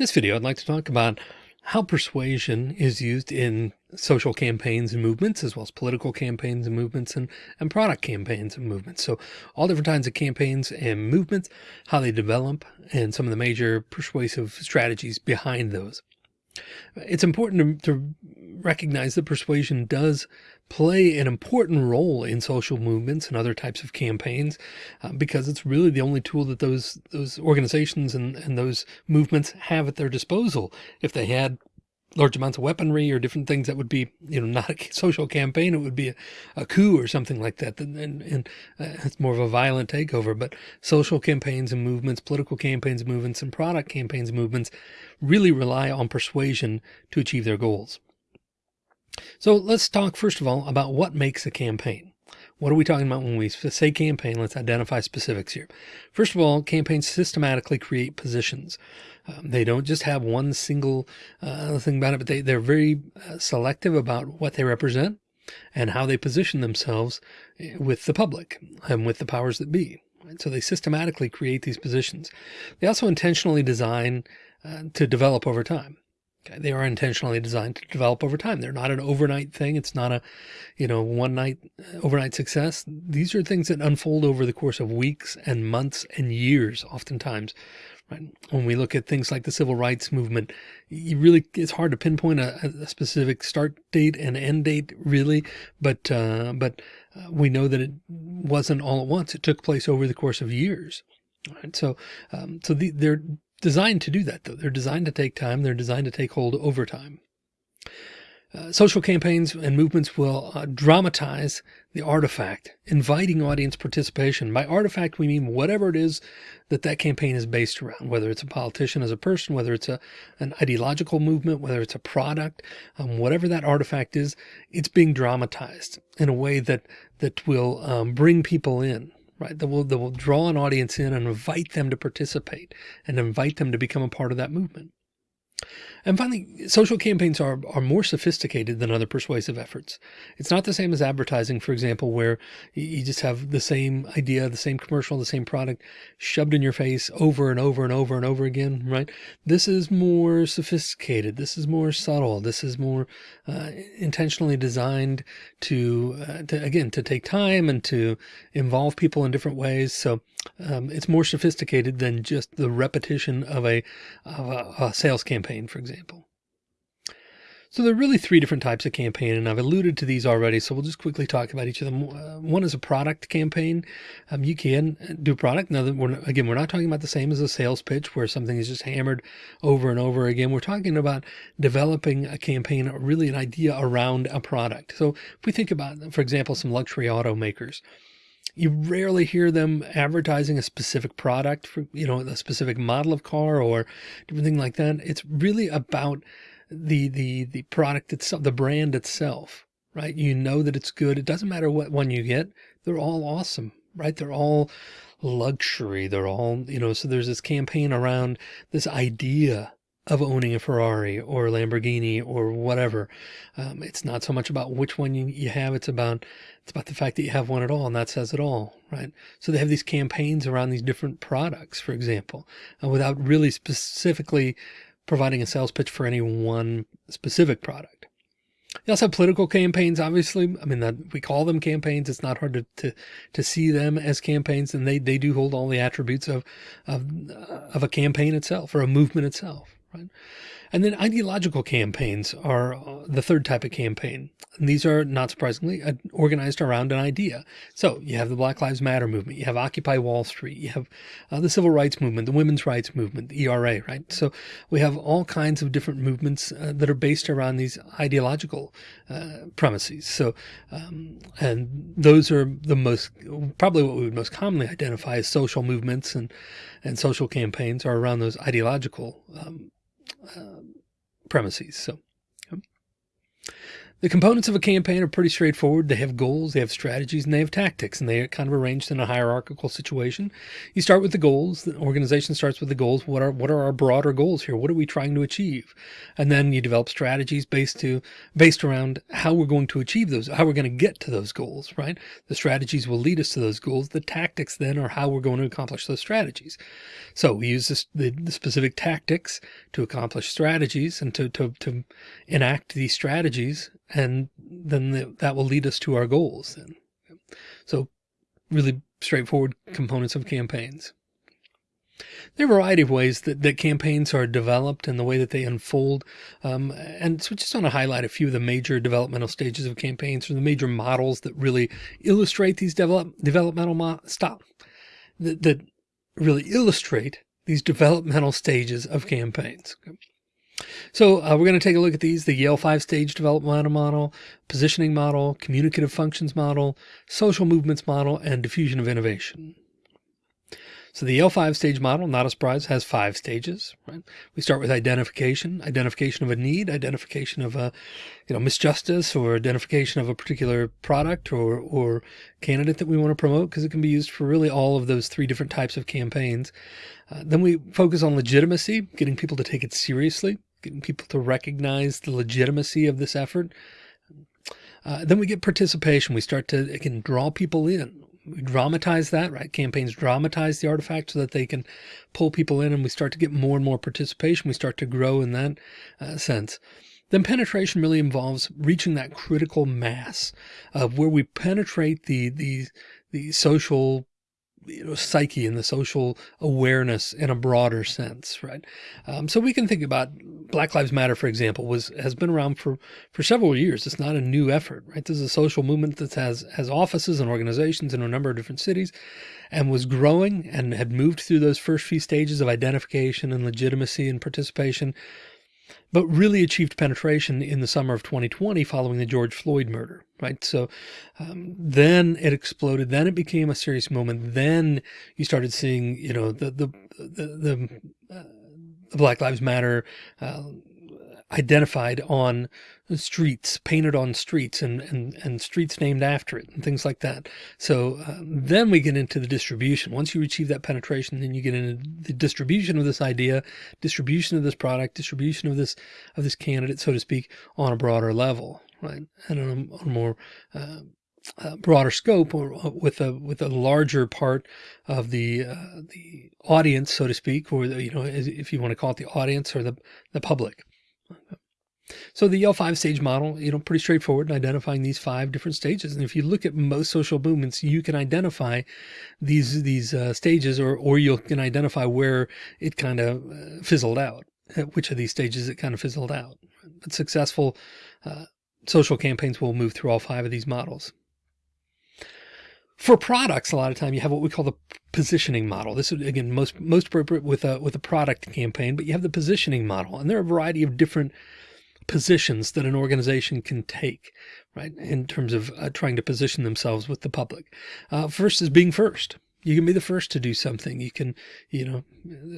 this video, I'd like to talk about how persuasion is used in social campaigns and movements, as well as political campaigns and movements and, and product campaigns and movements. So all different kinds of campaigns and movements, how they develop and some of the major persuasive strategies behind those. It's important to, to recognize that persuasion does play an important role in social movements and other types of campaigns uh, because it's really the only tool that those those organizations and, and those movements have at their disposal. If they had large amounts of weaponry or different things that would be, you know, not a social campaign. It would be a, a coup or something like that. And, and uh, it's more of a violent takeover, but social campaigns and movements, political campaigns, movements and product campaigns, movements really rely on persuasion to achieve their goals. So let's talk first of all about what makes a campaign. What are we talking about when we say campaign? Let's identify specifics here. First of all, campaigns systematically create positions. Um, they don't just have one single uh, thing about it, but they, they're very uh, selective about what they represent and how they position themselves eh, with the public and with the powers that be. Right? So they systematically create these positions. They also intentionally design uh, to develop over time. Okay, they are intentionally designed to develop over time. They're not an overnight thing. It's not a, you know, one night uh, overnight success. These are things that unfold over the course of weeks and months and years, oftentimes. Right? When we look at things like the civil rights movement, you really, it's hard to pinpoint a, a specific start date and end date really, but, uh, but uh, we know that it wasn't all at once. It took place over the course of years. Right? So, um, so the, they're designed to do that though. They're designed to take time. They're designed to take hold over time. Uh, social campaigns and movements will uh, dramatize the artifact, inviting audience participation. By artifact, we mean whatever it is that that campaign is based around, whether it's a politician as a person, whether it's a, an ideological movement, whether it's a product, um, whatever that artifact is, it's being dramatized in a way that, that will um, bring people in right? That will, that will draw an audience in and invite them to participate and invite them to become a part of that movement. And finally, social campaigns are, are more sophisticated than other persuasive efforts. It's not the same as advertising, for example, where you just have the same idea, the same commercial, the same product shoved in your face over and over and over and over again, right? This is more sophisticated. This is more subtle. This is more uh, intentionally designed to, uh, to, again, to take time and to involve people in different ways. So um, it's more sophisticated than just the repetition of a, of a, a sales campaign, for example. So there are really three different types of campaign, and I've alluded to these already. So we'll just quickly talk about each of them. Uh, one is a product campaign. Um, you can do product. Now, we're again, we're not talking about the same as a sales pitch where something is just hammered over and over again. We're talking about developing a campaign, really an idea around a product. So if we think about, for example, some luxury automakers, you rarely hear them advertising a specific product for, you know, a specific model of car or different thing like that. It's really about the, the, the product itself, the brand itself, right? You know that it's good. It doesn't matter what one you get. They're all awesome, right? They're all luxury. They're all, you know, so there's this campaign around this idea of owning a Ferrari or a Lamborghini or whatever. Um, it's not so much about which one you, you have. It's about, it's about the fact that you have one at all. And that says it all, right? So they have these campaigns around these different products, for example, uh, without really specifically providing a sales pitch for any one specific product. They also have political campaigns, obviously. I mean, that we call them campaigns. It's not hard to, to, to see them as campaigns and they, they do hold all the attributes of, of, uh, of a campaign itself or a movement itself right? And then ideological campaigns are uh, the third type of campaign. And these are not surprisingly organized around an idea. So you have the Black Lives Matter movement, you have Occupy Wall Street, you have uh, the civil rights movement, the women's rights movement, the ERA, right? So we have all kinds of different movements uh, that are based around these ideological uh, premises. So, um, and those are the most, probably what we would most commonly identify as social movements and, and social campaigns are around those ideological um, uh, premises. So The components of a campaign are pretty straightforward. They have goals, they have strategies, and they have tactics, and they are kind of arranged in a hierarchical situation. You start with the goals. The organization starts with the goals. What are what are our broader goals here? What are we trying to achieve? And then you develop strategies based to based around how we're going to achieve those, how we're going to get to those goals, right? The strategies will lead us to those goals. The tactics then are how we're going to accomplish those strategies. So we use this, the, the specific tactics to accomplish strategies and to, to, to enact these strategies and then the, that will lead us to our goals then. So really straightforward components of campaigns. There are a variety of ways that, that campaigns are developed and the way that they unfold. Um, and so just want to highlight a few of the major developmental stages of campaigns or the major models that really illustrate these develop, developmental stop that, that really illustrate these developmental stages of campaigns. So uh, we're going to take a look at these, the Yale five stage developmental model, positioning model, communicative functions model, social movements model, and diffusion of innovation. So the Yale five stage model, not a surprise, has five stages, right? We start with identification, identification of a need, identification of a, you know, misjustice or identification of a particular product or, or candidate that we want to promote because it can be used for really all of those three different types of campaigns. Uh, then we focus on legitimacy, getting people to take it seriously getting people to recognize the legitimacy of this effort. Uh, then we get participation. We start to, again, draw people in. We dramatize that, right? Campaigns dramatize the artifact so that they can pull people in and we start to get more and more participation. We start to grow in that uh, sense. Then penetration really involves reaching that critical mass of where we penetrate the, the, the social you know, psyche and the social awareness in a broader sense, right? Um, so we can think about Black Lives Matter, for example, was has been around for for several years. It's not a new effort, right? This is a social movement that has has offices and organizations in a number of different cities, and was growing and had moved through those first few stages of identification and legitimacy and participation but really achieved penetration in the summer of 2020 following the George Floyd murder, right? So um, then it exploded. Then it became a serious moment. Then you started seeing, you know, the, the, the, the, uh, Black Lives Matter uh, identified on streets, painted on streets and, and, and streets named after it and things like that. So uh, then we get into the distribution. Once you achieve that penetration, then you get into the distribution of this idea, distribution of this product, distribution of this, of this candidate, so to speak, on a broader level, right? And on a, on a more, uh, uh, broader scope or uh, with a with a larger part of the uh, the audience, so to speak, or the, you know, if you want to call it the audience or the the public. So the Yale five stage model, you know, pretty straightforward in identifying these five different stages. And if you look at most social movements, you can identify these, these uh, stages or, or you can identify where it kind of uh, fizzled out, at which of these stages it kind of fizzled out. But successful uh, social campaigns will move through all five of these models. For products, a lot of time you have what we call the positioning model. This is again most most appropriate with a with a product campaign, but you have the positioning model, and there are a variety of different positions that an organization can take, right, in terms of uh, trying to position themselves with the public. Uh, first is being first. You can be the first to do something. You can, you know,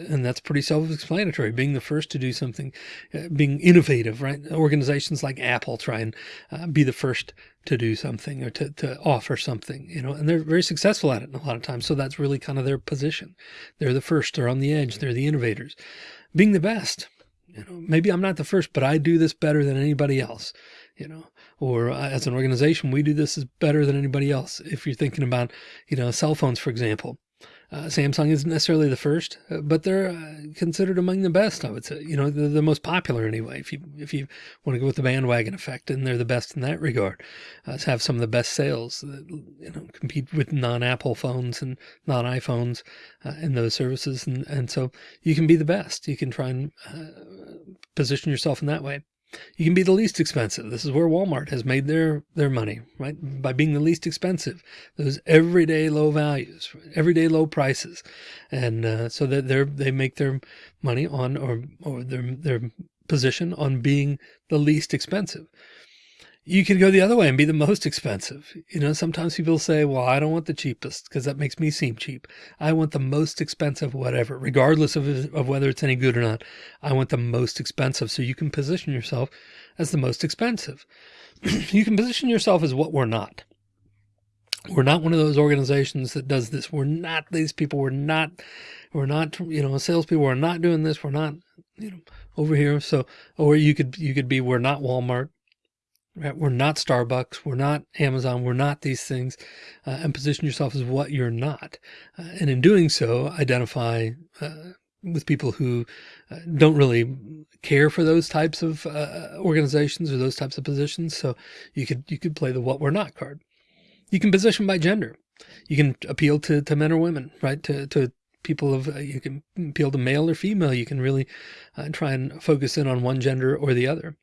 and that's pretty self-explanatory. Being the first to do something, uh, being innovative, right? Organizations like Apple try and uh, be the first to do something or to, to offer something, you know, and they're very successful at it a lot of times. So that's really kind of their position. They're the first, they're on the edge, they're the innovators. Being the best, you know, maybe I'm not the first, but I do this better than anybody else, you know, or uh, as an organization, we do this is better than anybody else. If you're thinking about, you know, cell phones, for example, uh, Samsung isn't necessarily the first, uh, but they're uh, considered among the best, I would say. You know, they're the most popular anyway. If you if you want to go with the bandwagon effect, and they're the best in that regard, uh, have some of the best sales that you know compete with non-Apple phones and non-iPhones uh, in those services, and and so you can be the best. You can try and uh, position yourself in that way. You can be the least expensive. This is where Walmart has made their, their money, right? By being the least expensive, those everyday low values, everyday low prices. And, uh, so that they're, they make their money on, or, or their, their position on being the least expensive. You could go the other way and be the most expensive. You know, sometimes people say, well, I don't want the cheapest because that makes me seem cheap. I want the most expensive, whatever, regardless of, of whether it's any good or not. I want the most expensive. So you can position yourself as the most expensive. you can position yourself as what we're not. We're not one of those organizations that does this. We're not these people. We're not, we're not, you know, salespeople. We're not doing this. We're not, you know, over here. So, or you could, you could be, we're not Walmart. Right? We're not Starbucks. We're not Amazon. We're not these things uh, and position yourself as what you're not. Uh, and in doing so, identify uh, with people who uh, don't really care for those types of uh, organizations or those types of positions. So you could, you could play the what we're not card. You can position by gender. You can appeal to, to men or women, right? To, to people of, uh, you can appeal to male or female. You can really try and focus in on one gender or the other.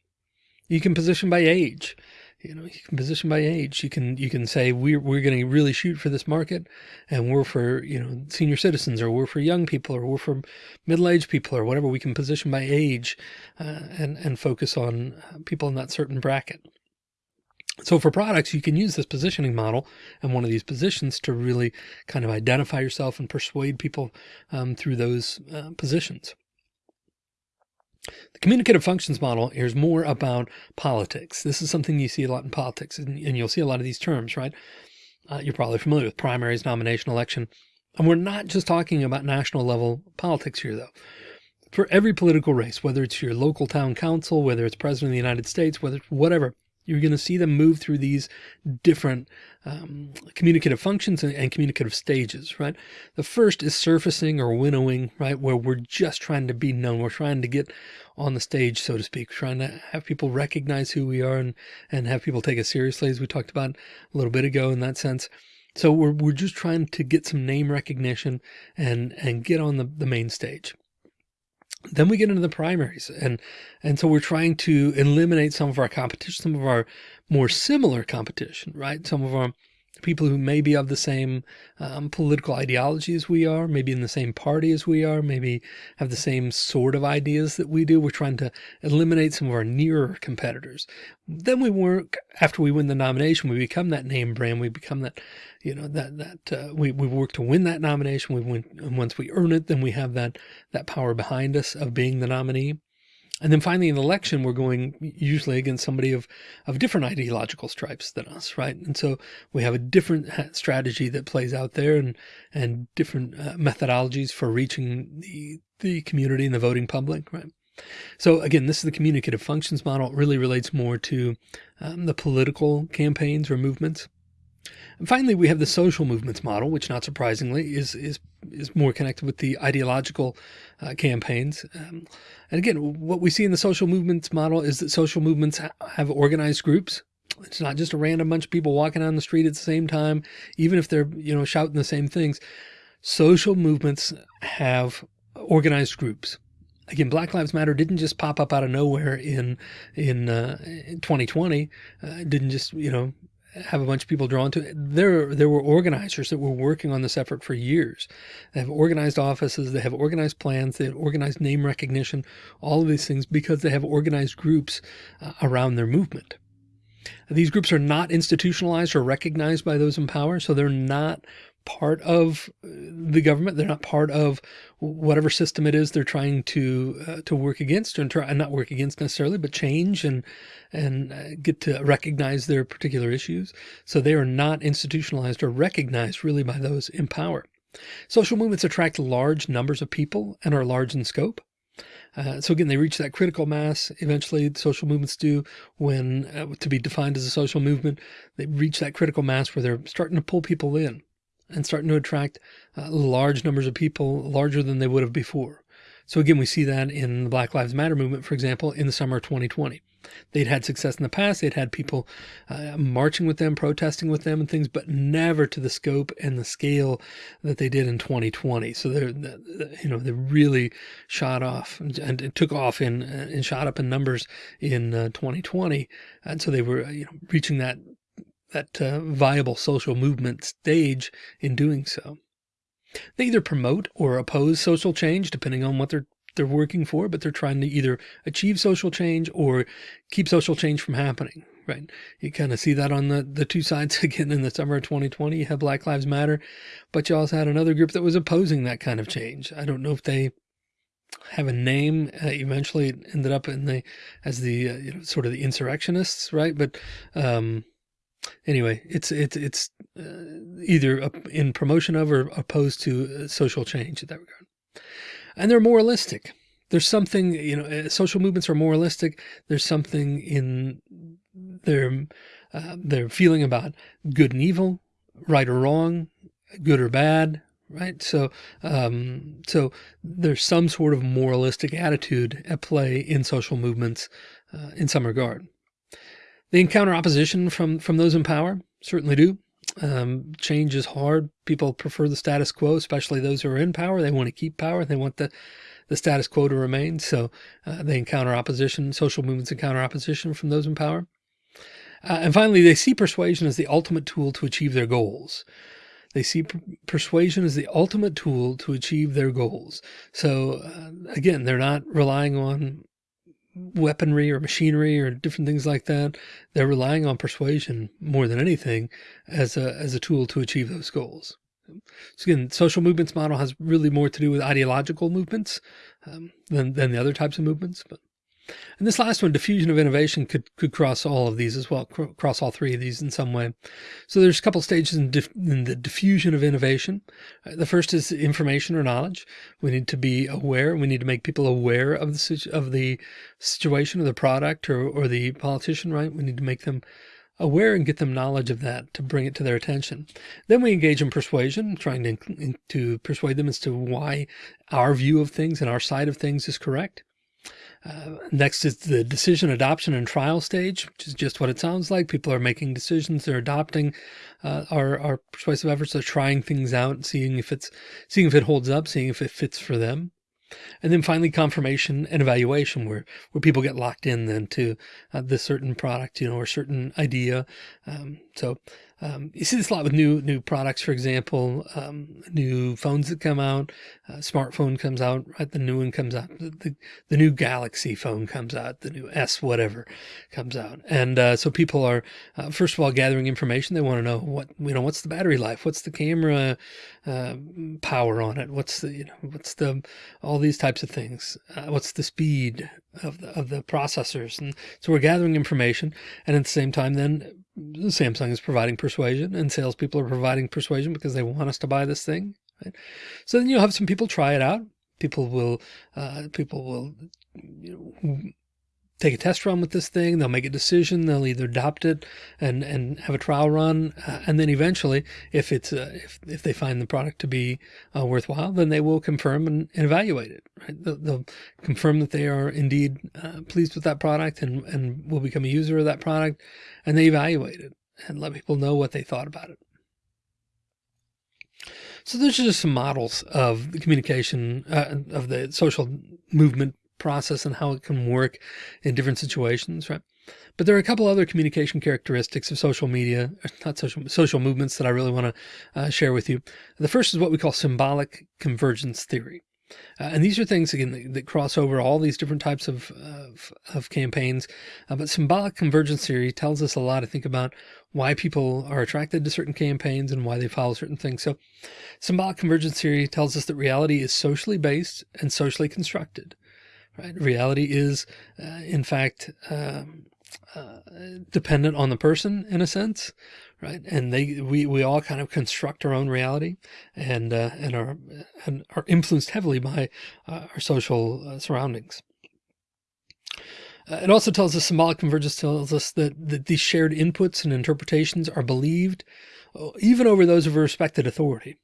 You can position by age. You know, you can position by age. You can you can say we're we're going to really shoot for this market, and we're for you know senior citizens, or we're for young people, or we're for middle aged people, or whatever. We can position by age, uh, and and focus on people in that certain bracket. So for products, you can use this positioning model and one of these positions to really kind of identify yourself and persuade people um, through those uh, positions. The communicative functions model is more about politics. This is something you see a lot in politics and, and you'll see a lot of these terms, right? Uh, you're probably familiar with primaries, nomination, election. And we're not just talking about national level politics here though. For every political race, whether it's your local town council, whether it's president of the United States, whether it's whatever, you're going to see them move through these different um, communicative functions and, and, communicative stages, right? The first is surfacing or winnowing, right? Where we're just trying to be known. We're trying to get on the stage, so to speak, trying to have people recognize who we are and, and have people take us seriously, as we talked about a little bit ago in that sense. So we're, we're just trying to get some name recognition and, and get on the, the main stage. Then we get into the primaries and, and so we're trying to eliminate some of our competition, some of our more similar competition, right? Some of our people who may be of the same um, political ideology as we are, maybe in the same party as we are, maybe have the same sort of ideas that we do. We're trying to eliminate some of our nearer competitors. Then we work after we win the nomination, we become that name brand. We become that, you know, that, that, uh, we, we work to win that nomination. We win. And once we earn it, then we have that, that power behind us of being the nominee. And then finally in the election, we're going usually against somebody of, of different ideological stripes than us, right? And so we have a different strategy that plays out there and, and different uh, methodologies for reaching the, the community and the voting public, right? So again, this is the communicative functions model. It really relates more to um, the political campaigns or movements. And finally, we have the social movements model, which not surprisingly is, is, is more connected with the ideological uh, campaigns. Um, and again, what we see in the social movements model is that social movements ha have organized groups. It's not just a random bunch of people walking on the street at the same time, even if they're, you know, shouting the same things. Social movements have organized groups again, Black Lives Matter didn't just pop up out of nowhere in in, uh, in 2020. Uh, didn't just you know have a bunch of people drawn to it. There, there were organizers that were working on this effort for years. They have organized offices, they have organized plans, they have organized name recognition, all of these things because they have organized groups uh, around their movement. These groups are not institutionalized or recognized by those in power, so they're not part of uh, the government. They're not part of whatever system it is they're trying to uh, to work against and try and not work against necessarily, but change and and uh, get to recognize their particular issues. So they are not institutionalized or recognized really by those in power. Social movements attract large numbers of people and are large in scope. Uh, so again, they reach that critical mass. Eventually social movements do when uh, to be defined as a social movement, they reach that critical mass where they're starting to pull people in and starting to attract uh, large numbers of people larger than they would have before. So again, we see that in the Black Lives Matter movement, for example, in the summer of 2020. They'd had success in the past. They'd had people uh, marching with them, protesting with them and things, but never to the scope and the scale that they did in 2020. So they're, you know, they really shot off and, and took off in and shot up in numbers in uh, 2020. And so they were, you know, reaching that that uh, viable social movement stage in doing so. They either promote or oppose social change, depending on what they're they're working for, but they're trying to either achieve social change or keep social change from happening. Right. You kind of see that on the, the two sides again in the summer of 2020, you have Black Lives Matter, but you also had another group that was opposing that kind of change. I don't know if they have a name. Uh, eventually it ended up in the, as the, uh, you know, sort of the insurrectionists. Right. But, um, anyway, it's it's it's uh, either in promotion of or opposed to uh, social change in that regard. And they're moralistic. There's something, you know, uh, social movements are moralistic. There's something in their uh, their feeling about good and evil, right or wrong, good or bad, right? So, um, so there's some sort of moralistic attitude at play in social movements uh, in some regard. They encounter opposition from, from those in power, certainly do. Um, change is hard. People prefer the status quo, especially those who are in power. They want to keep power. They want the, the status quo to remain. So uh, they encounter opposition. Social movements encounter opposition from those in power. Uh, and finally, they see persuasion as the ultimate tool to achieve their goals. They see persuasion as the ultimate tool to achieve their goals. So uh, again, they're not relying on weaponry or machinery or different things like that. They're relying on persuasion more than anything as a, as a tool to achieve those goals. So again, social movements model has really more to do with ideological movements um, than, than the other types of movements. But and this last one, diffusion of innovation could, could cross all of these as well, cross all three of these in some way. So there's a couple stages in, in the diffusion of innovation. Uh, the first is information or knowledge. We need to be aware. We need to make people aware of the, of the situation of the product or, or the politician, right? We need to make them aware and get them knowledge of that to bring it to their attention. Then we engage in persuasion, trying to, to persuade them as to why our view of things and our side of things is correct. Uh, next is the decision adoption and trial stage, which is just what it sounds like. People are making decisions. They're adopting uh, our, our persuasive efforts. They're trying things out, seeing if it's, seeing if it holds up, seeing if it fits for them. And then finally confirmation and evaluation where, where people get locked in then to uh, this certain product, you know, or certain idea. Um, so um, you see this a lot with new new products, for example, um, new phones that come out, uh, smartphone comes out, right? The new one comes out, the, the, the, new Galaxy phone comes out, the new S whatever comes out. And uh, so people are, uh, first of all, gathering information. They want to know what, you know, what's the battery life? What's the camera uh, power on it? What's the, you know, what's the, all these types of things? Uh, what's the speed of the, of the processors? And so we're gathering information. And at the same time, then Samsung is providing persuasion and salespeople are providing persuasion because they want us to buy this thing. Right? So then you'll have some people try it out. People will, uh, people will, you know, take a test run with this thing. They'll make a decision. They'll either adopt it and, and have a trial run. Uh, and then eventually, if it's, uh, if, if they find the product to be uh, worthwhile, then they will confirm and, and evaluate it, right? They'll, they'll, confirm that they are indeed uh, pleased with that product and, and will become a user of that product. And they evaluate it and let people know what they thought about it. So those are just some models of the communication uh, of the social movement process and how it can work in different situations, right? But there are a couple other communication characteristics of social media, not social, social movements that I really want to uh, share with you. The first is what we call symbolic convergence theory. Uh, and these are things again that, that, cross over all these different types of, of, of campaigns. Uh, but symbolic convergence theory tells us a lot to think about why people are attracted to certain campaigns and why they follow certain things. So symbolic convergence theory tells us that reality is socially based and socially constructed right? Reality is, uh, in fact, um, uh, dependent on the person in a sense, right? And they, we, we all kind of construct our own reality and, uh, and are, and are influenced heavily by uh, our social uh, surroundings. Uh, it also tells us symbolic convergence tells us that, that these shared inputs and interpretations are believed even over those of a respected authority.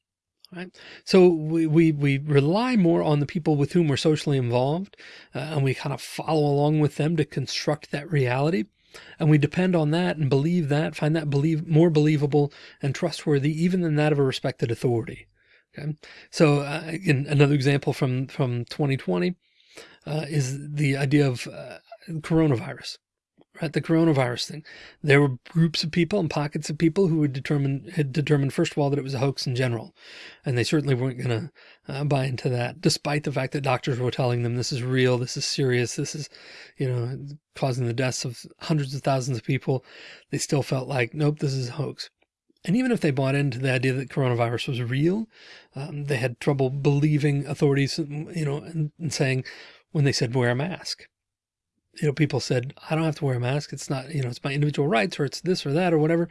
Right. So we, we, we rely more on the people with whom we're socially involved uh, and we kind of follow along with them to construct that reality. And we depend on that and believe that, find that believe more believable and trustworthy, even than that of a respected authority. Okay. So uh, again, another example from, from 2020 uh, is the idea of uh, coronavirus right? The coronavirus thing. There were groups of people and pockets of people who would determine had determined first of all that it was a hoax in general, and they certainly weren't going to uh, buy into that, despite the fact that doctors were telling them this is real, this is serious, this is, you know, causing the deaths of hundreds of thousands of people. They still felt like, nope, this is a hoax. And even if they bought into the idea that coronavirus was real, um, they had trouble believing authorities, you know, and, and saying when they said wear a mask you know, people said, I don't have to wear a mask. It's not, you know, it's my individual rights or it's this or that or whatever.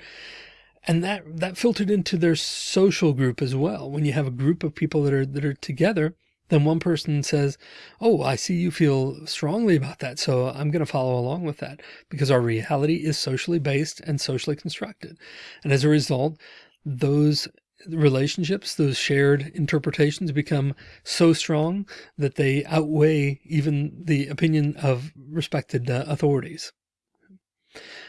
And that, that filtered into their social group as well. When you have a group of people that are, that are together, then one person says, Oh, I see you feel strongly about that. So I'm going to follow along with that because our reality is socially based and socially constructed. And as a result, those relationships, those shared interpretations become so strong that they outweigh even the opinion of respected uh, authorities.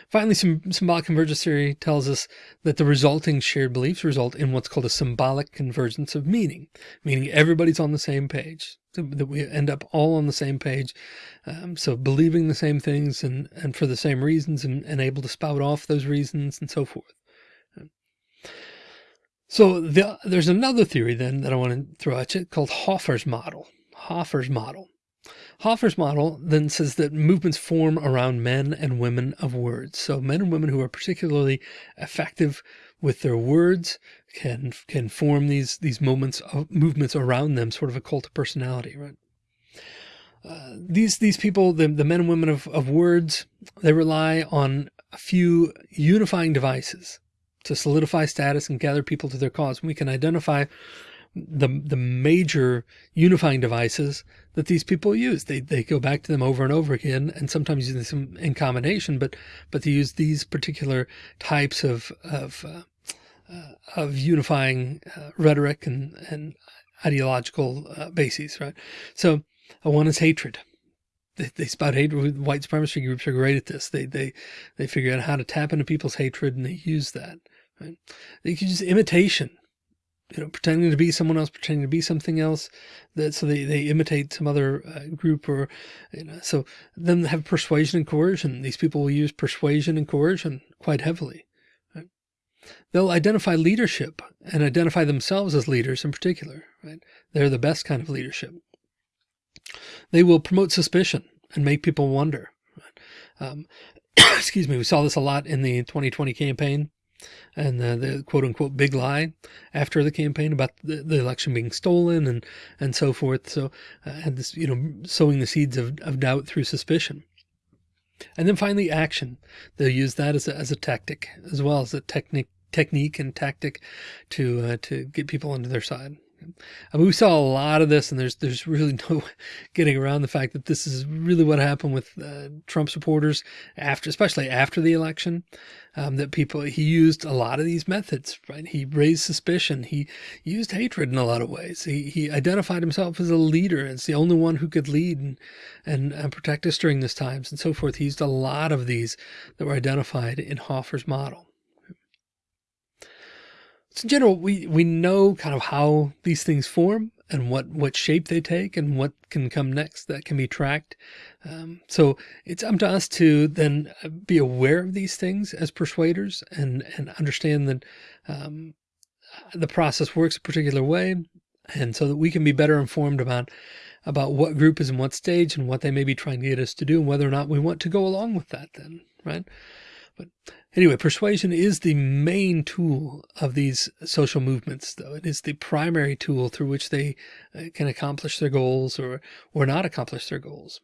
Finally, some symbolic convergence theory tells us that the resulting shared beliefs result in what's called a symbolic convergence of meaning, meaning everybody's on the same page, that we end up all on the same page. Um, so believing the same things and, and for the same reasons and, and able to spout off those reasons and so forth. So the, there's another theory then that I want to throw at you called Hoffer's model. Hoffer's model. Hoffer's model then says that movements form around men and women of words. So men and women who are particularly effective with their words can can form these these moments of movements around them, sort of a cult of personality, right? Uh, these these people, the, the men and women of, of words, they rely on a few unifying devices to solidify status and gather people to their cause. We can identify the the major unifying devices that these people use. They they go back to them over and over again, and sometimes use them in combination. But but they use these particular types of of uh, uh, of unifying uh, rhetoric and and ideological uh, bases, right? So one is hatred. They, they spout hatred. White supremacy groups are great at this. They they they figure out how to tap into people's hatred, and they use that. Right? They can use imitation, you know, pretending to be someone else, pretending to be something else. That so they they imitate some other uh, group or, you know, so then they have persuasion and coercion. These people will use persuasion and coercion quite heavily. They'll identify leadership and identify themselves as leaders in particular. Right? They're the best kind of leadership. They will promote suspicion and make people wonder. Right? Um, excuse me, we saw this a lot in the 2020 campaign and the, the, quote unquote big lie after the campaign about the, the election being stolen and and so forth. So uh, had this you know sowing the seeds of, of doubt through suspicion. And then finally action. They'll use that as a, as a tactic as well as a technique technique and tactic to uh, to get people onto their side. I mean, we saw a lot of this, and there's there's really no getting around the fact that this is really what happened with uh, Trump supporters after, especially after the election. Um, that people he used a lot of these methods, right? He raised suspicion. He used hatred in a lot of ways. He he identified himself as a leader, as the only one who could lead and and, and protect us during this times, and so forth. He used a lot of these that were identified in Hoffer's model. So in general, we, we know kind of how these things form and what, what shape they take and what can come next that can be tracked. Um, so it's up to us to then be aware of these things as persuaders and, and understand that um, the process works a particular way. And so that we can be better informed about about what group is in what stage and what they may be trying to get us to do and whether or not we want to go along with that then, right? But anyway, persuasion is the main tool of these social movements, though. It is the primary tool through which they uh, can accomplish their goals or, or not accomplish their goals.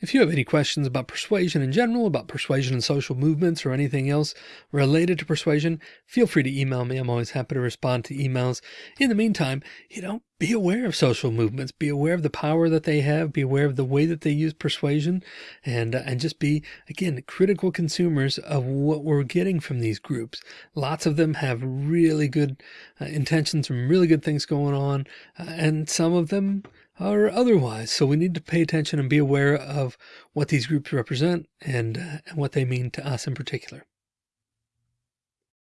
If you have any questions about persuasion in general, about persuasion and social movements, or anything else related to persuasion, feel free to email me. I'm always happy to respond to emails. In the meantime, you know, be aware of social movements, be aware of the power that they have, be aware of the way that they use persuasion, and uh, and just be again critical consumers of what we're getting from these groups. Lots of them have really good uh, intentions and really good things going on, uh, and some of them or otherwise. So we need to pay attention and be aware of what these groups represent and, uh, and what they mean to us in particular.